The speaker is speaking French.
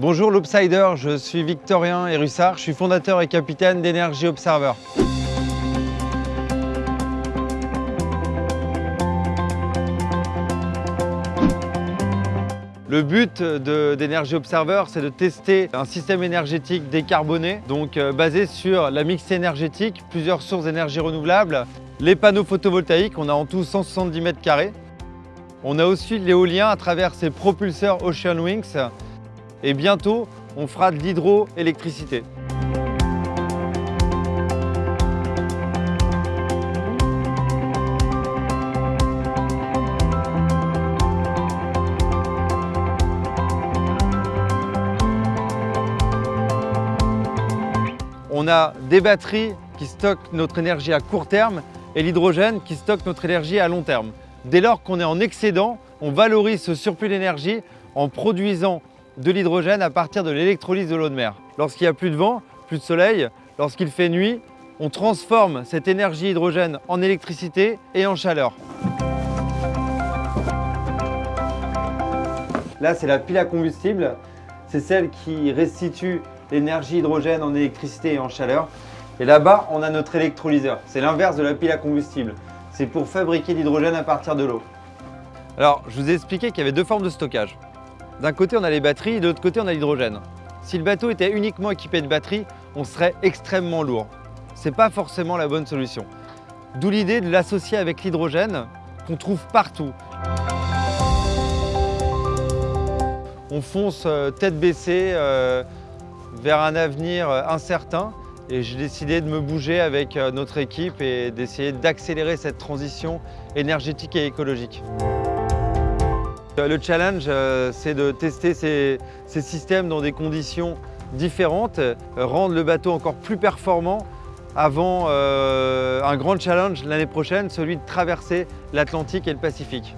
Bonjour l'Obsider, je suis Victorien Erussard, je suis fondateur et capitaine d'Energy Observer. Le but d'Energy Observer, c'est de tester un système énergétique décarboné, donc euh, basé sur la mixité énergétique, plusieurs sources d'énergie renouvelables, les panneaux photovoltaïques, on a en tout 170 mètres carrés. On a aussi l'éolien à travers ces propulseurs Ocean Wings et bientôt, on fera de l'hydroélectricité. On a des batteries qui stockent notre énergie à court terme et l'hydrogène qui stocke notre énergie à long terme. Dès lors qu'on est en excédent, on valorise ce surplus d'énergie en produisant de l'hydrogène à partir de l'électrolyse de l'eau de mer. Lorsqu'il n'y a plus de vent, plus de soleil, lorsqu'il fait nuit, on transforme cette énergie hydrogène en électricité et en chaleur. Là, c'est la pile à combustible. C'est celle qui restitue l'énergie hydrogène en électricité et en chaleur. Et là-bas, on a notre électrolyseur. C'est l'inverse de la pile à combustible. C'est pour fabriquer l'hydrogène à partir de l'eau. Alors, je vous ai expliqué qu'il y avait deux formes de stockage. D'un côté, on a les batteries et de l'autre côté, on a l'hydrogène. Si le bateau était uniquement équipé de batteries, on serait extrêmement lourd. Ce n'est pas forcément la bonne solution. D'où l'idée de l'associer avec l'hydrogène qu'on trouve partout. On fonce euh, tête baissée euh, vers un avenir euh, incertain et j'ai décidé de me bouger avec notre équipe et d'essayer d'accélérer cette transition énergétique et écologique. Euh, le challenge, euh, c'est de tester ces, systèmes dans des conditions différentes, rendre le bateau encore plus performant avant un grand challenge l'année prochaine, celui de traverser l'Atlantique et le Pacifique.